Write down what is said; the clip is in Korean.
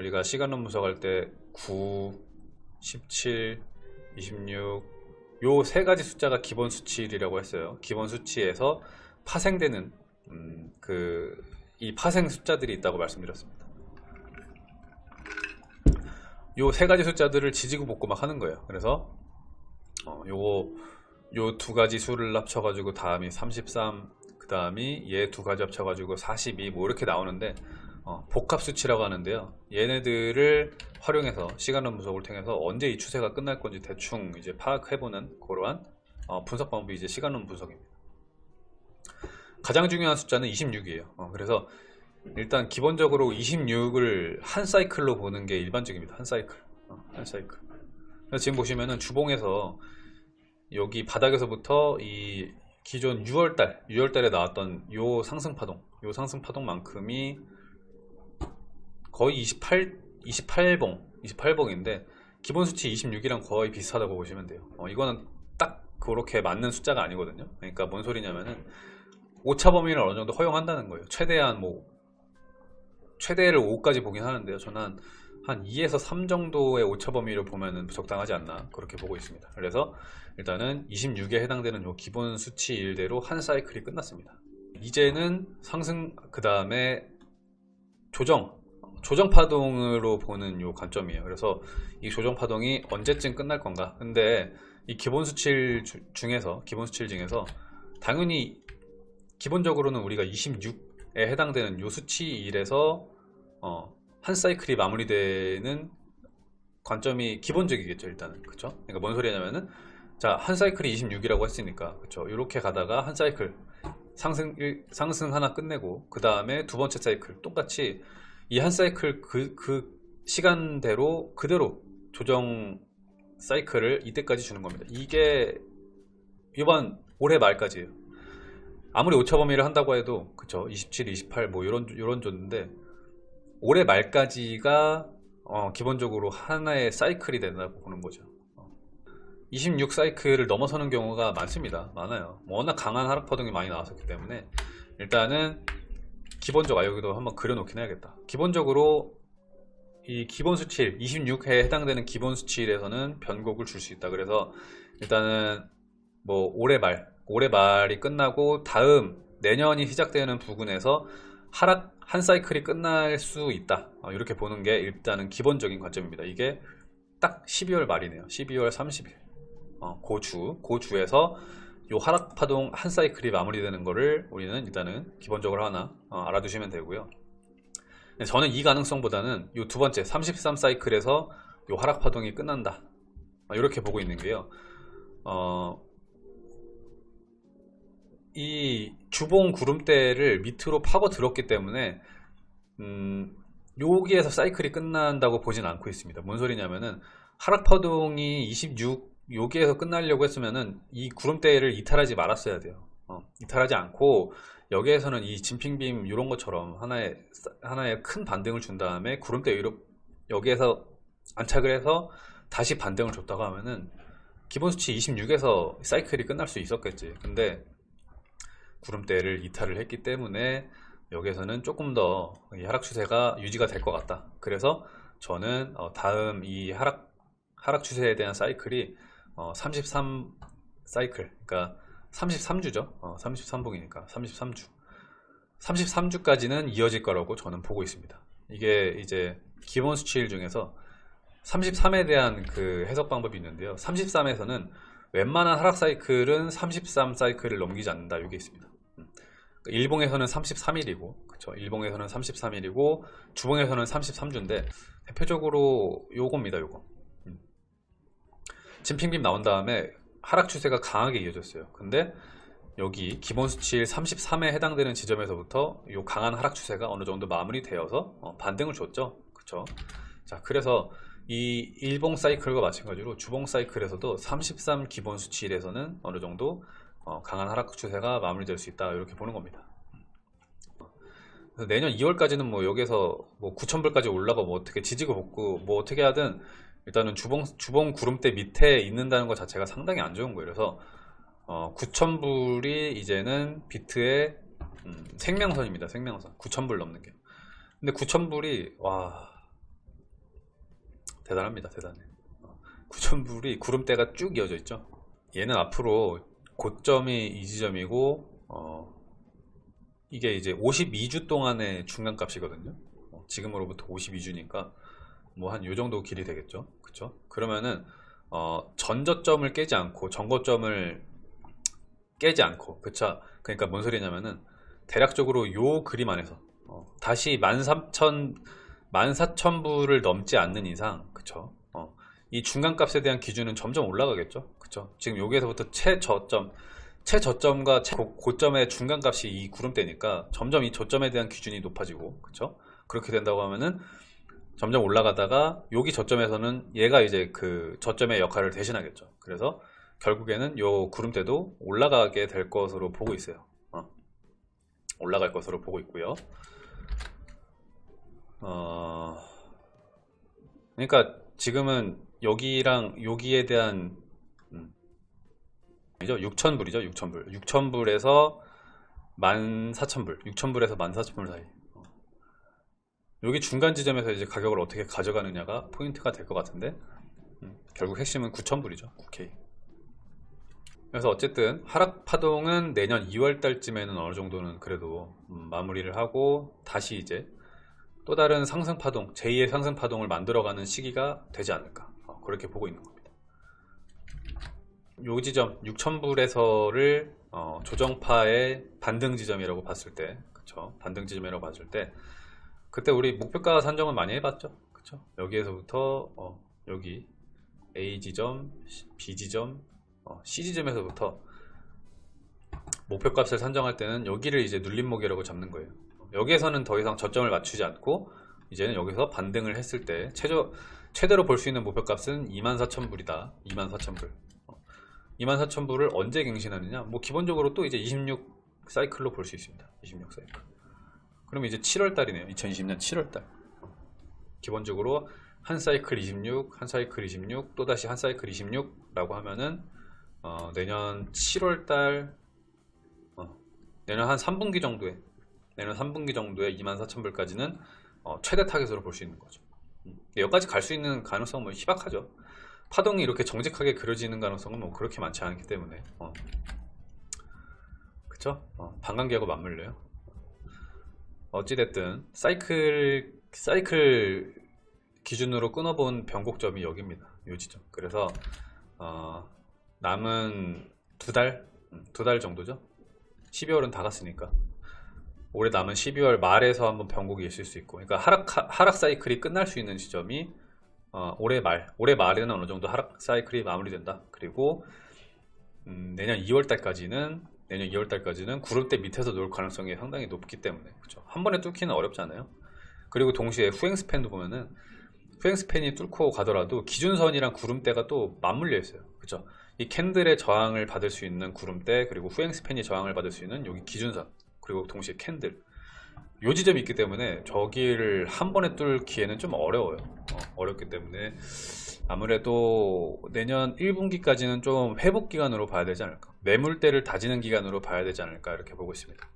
우리가 시간론 분석할 때 9, 17, 26, 요 세 가지 숫자가 기본 수치이라고 했어요. 기본 수치에서 파생되는 음, 그이 파생 숫자들이 있다고 말씀드렸습니다. 요 세 가지 숫자들을 지지고 볶고 막 하는 거예요. 그래서 어, 요거 요 두 가지 수를 합쳐가지고 다음이 33, 그 다음이 얘 두 가지 합쳐가지고 42, 뭐 이렇게 나오는데 어, 복합 수치라고 하는데요. 얘네들을 활용해서 시간론 분석을 통해서 언제 이 추세가 끝날 건지 대충 이제 파악해보는 그러한 어, 분석 방법이 이제 시간론 분석입니다. 가장 중요한 숫자는 26이에요. 어, 그래서 일단 기본적으로 26을 한 사이클로 보는 게 일반적입니다. 한 사이클. 어, 한 사이클. 지금 보시면은 주봉에서 여기 바닥에서부터 이 기존 6월달, 6월달에 나왔던 요 상승파동, 요 상승파동만큼이 거의 28, 28봉, 28봉인데 기본 수치 26이랑 거의 비슷하다고 보시면 돼요. 어, 이거는 딱 그렇게 맞는 숫자가 아니거든요. 그러니까 뭔 소리냐면은 오차 범위를 어느 정도 허용한다는 거예요. 최대한 뭐 최대를 5까지 보긴 하는데요. 저는 한, 한 2에서 3 정도의 오차 범위를 보면은 적당하지 않나 그렇게 보고 있습니다. 그래서 일단은 26에 해당되는 요 기본 수치 일대로 한 사이클이 끝났습니다. 이제는 상승 그 다음에 조정 조정 파동으로 보는 요 관점이에요. 그래서 이 조정 파동이 언제쯤 끝날 건가? 근데 이 기본 수치일 주- 중에서 기본 수치일 중에서 당연히 기본적으로는 우리가 26에 해당되는 요 수치 1에서 어, 한 사이클이 마무리되는 관점이 기본적이겠죠 일단은 그쵸 그러니까 뭔 소리냐면은 자 한 사이클이 26이라고 했으니까 그쵸 이렇게 가다가 한 사이클 상승 일- 상승 하나 끝내고 그 다음에 두 번째 사이클 똑같이 이 한 사이클 그, 그 시간대로 그대로 조정 사이클을 이때까지 주는 겁니다 이게 이번 올해 말까지예요 아무리 오차 범위를 한다고 해도 그쵸 27, 28 뭐 이런 이런 존인데 올해 말까지가 어, 기본적으로 하나의 사이클이 된다고 보는 거죠. 어. 26 사이클을 넘어서는 경우가 많습니다. 많아요. 뭐 워낙 강한 하락 파동이 많이 나왔었기 때문에 일단은 기본적으로 아, 여기도 한번 그려놓긴 해야겠다. 기본적으로 이 기본 수치일 26회에 해당되는 기본 수치일에서는 변곡을 줄 수 있다. 그래서 일단은 뭐 올해 말 올해 말이 끝나고 다음 내년이 시작되는 부분에서 하락 한 사이클이 끝날 수 있다 어, 이렇게 보는 게 일단은 기본적인 관점입니다 이게 딱 12월 말이네요 12월 30일 어, 고주 고주에서 요 하락 파동 한 사이클이 마무리되는 거를 우리는 일단은 기본적으로 하나 어, 알아두시면 되고요. 근데 저는 이 가능성보다는 요 두 번째 33 사이클에서 요 하락 파동이 끝난다. 어, 이렇게 보고 있는 게요. 어, 이 주봉 구름대를 밑으로 파고 들었기 때문에 음, 여기에서 사이클이 끝난다고 보진 않고 있습니다. 뭔 소리냐면은 하락 파동이 26 여기에서 끝나려고 했으면은 이 구름대를 이탈하지 말았어야 돼요. 어, 이탈하지 않고 여기에서는 이 진핑빔 이런 것처럼 하나의 하나의 큰 반등을 준 다음에 구름대 위로 여기에서 안착을 해서 다시 반등을 줬다고 하면은 기본 수치 26에서 사이클이 끝날 수 있었겠지. 근데 구름대를 이탈을 했기 때문에 여기에서는 조금 더이 하락 추세가 유지가 될 것 같다. 그래서 저는 어, 다음 이 하락 하락 추세에 대한 사이클이 어, 33 사이클, 그러니까 33주죠. 어, 33봉이니까 33주. 33주까지는 이어질 거라고 저는 보고 있습니다. 이게 이제 기본 수치일 중에서 33에 대한 그 해석 방법이 있는데요. 33에서는 웬만한 하락 사이클은 33 사이클을 넘기지 않는다. 이게 있습니다. 음. 일봉에서는 33일이고, 그쵸. 일봉에서는 33일이고, 주봉에서는 33주인데, 대표적으로 요겁니다, 요거. 음. 진핑빔 나온 다음에 하락 추세가 강하게 이어졌어요. 근데 여기 기본 수치일 33에 해당되는 지점에서부터 요 강한 하락 추세가 어느 정도 마무리되어서 어, 반등을 줬죠. 그쵸. 자, 그래서 이 일봉 사이클과 마찬가지로 주봉 사이클에서도 33 기본 수치일에서는 어느 정도 어, 강한 하락 추세가 마무리될 수 있다 이렇게 보는 겁니다. 내년 2월까지는 뭐 여기서 뭐 9,000불까지 올라가 뭐 어떻게 지지고 볶고 뭐 어떻게 하든 일단은 주봉 주봉 구름대 밑에 있는다는 것 자체가 상당히 안 좋은 거예요. 그래서 어, 9,000불이 이제는 비트의 음, 생명선입니다. 생명선 9,000불 넘는 게. 근데 9,000불이 와 대단합니다. 대단해. 9,000불이 구름대가 쭉 이어져 있죠. 얘는 앞으로 고점이 이 지점이고 어, 이게 이제 52주 동안의 중간값이거든요. 어, 지금으로부터 52주니까 뭐 한 요 정도 길이 되겠죠. 그쵸? 그러면은 어, 전저점을 깨지 않고 전고점을 깨지 않고 그쵸? 그러니까 뭔 소리냐면은 대략적으로 요 그림 안에서 어, 다시 13,000 14,000불을 넘지 않는 이상 그쵸? 어, 이 중간값에 대한 기준은 점점 올라가겠죠. 그쵸? 지금 여기에서부터 최저점 최저점과 최고점의 중간값이 이 구름대니까 점점 이 저점에 대한 기준이 높아지고 그쵸? 그렇게 된다고 하면은 점점 올라가다가 여기 저점에서는 얘가 이제 그 저점의 역할을 대신하겠죠. 그래서 결국에는 요 구름대도 올라가게 될 것으로 보고 있어요. 어. 올라갈 것으로 보고 있고요. 어, 그러니까 지금은 여기랑 여기에 대한 음, 이죠 6,000불이죠. 6,000불. 6,000불에서 14,000불. 6,000불에서 14,000불 사이. 어. 여기 중간 지점에서 이제 가격을 어떻게 가져가느냐가 포인트가 될 것 같은데 음, 결국 핵심은 9,000불이죠. 9K. 그래서 어쨌든 하락 파동은 내년 2월 달쯤에는 어느 정도는 그래도 음, 마무리를 하고 다시 이제 또 다른 상승 파동, 제2의 상승 파동을 만들어가는 시기가 되지 않을까 어, 그렇게 보고 있는 겁니다. 요 지점 6,000불에서를 어, 조정파의 반등 지점이라고 봤을 때, 그쵸? 반등 지점이라고 봤을 때, 그때 우리 목표가 산정은 많이 해봤죠, 그쵸? 여기에서부터 어, 여기 A 지점, B 지점, 어, C 지점에서부터 목표값을 산정할 때는 여기를 이제 눌림목이라고 잡는 거예요. 여기에서는 더 이상 저점을 맞추지 않고 이제는 여기서 반등을 했을 때 최저 최대로 볼 수 있는 목표값은 24,000불이다. 24,000불. 24,000불을 언제 갱신하느냐? 뭐 기본적으로 또 이제 26 사이클로 볼 수 있습니다. 26 사이클. 그럼 이제 7월 달이네요. 2020년 7월 달. 기본적으로 한 사이클 26, 한 사이클 26, 또다시 한 사이클 26라고 하면은 어, 내년 7월 달 어, 내년 한 3분기 정도에 내년 3분기 정도에 24,000불까지는 어, 최대 타겟으로 볼 수 있는 거죠. 음, 여기까지 갈 수 있는 가능성은 뭐 희박하죠. 파동이 이렇게 정직하게 그려지는 가능성은 뭐 그렇게 많지 않기 때문에 어. 그쵸? 어, 반감기하고 맞물려요. 어찌됐든 사이클 사이클 기준으로 끊어본 변곡점이 여기입니다. 요 지점. 그래서 어, 남은 두 달, 음, 두달 정도죠. 12월은 다 갔으니까 올해 남은 12월 말에서 한번 변곡이 있을 수 있고 그러니까 하락, 하락 사이클이 끝날 수 있는 지점이 어, 올해 말 올해 말에는 어느 정도 하락 사이클이 마무리된다 그리고 음, 내년 2월 달까지는 내년 2월 달까지는 구름대 밑에서 놀 가능성이 상당히 높기 때문에 그렇죠. 한 번에 뚫기는 어렵잖아요. 그리고 동시에 후행 스팬도 보면은 후행 스팬이 뚫고 가더라도 기준선이랑 구름대가 또 맞물려 있어요. 그렇죠? 이 캔들의 저항을 받을 수 있는 구름대 그리고 후행 스팬이 저항을 받을 수 있는 여기 기준선 그리고 동시에 캔들. 요 지점이 있기 때문에 저기를 한 번에 뚫기에는 좀 어려워요 어, 렵기 때문에 아무래도 내년 1분기까지는 좀 회복 기간으로 봐야 되지 않을까. 매물대를 다지는 기간으로 봐야 되지 않을까 이렇게 보고 있습니다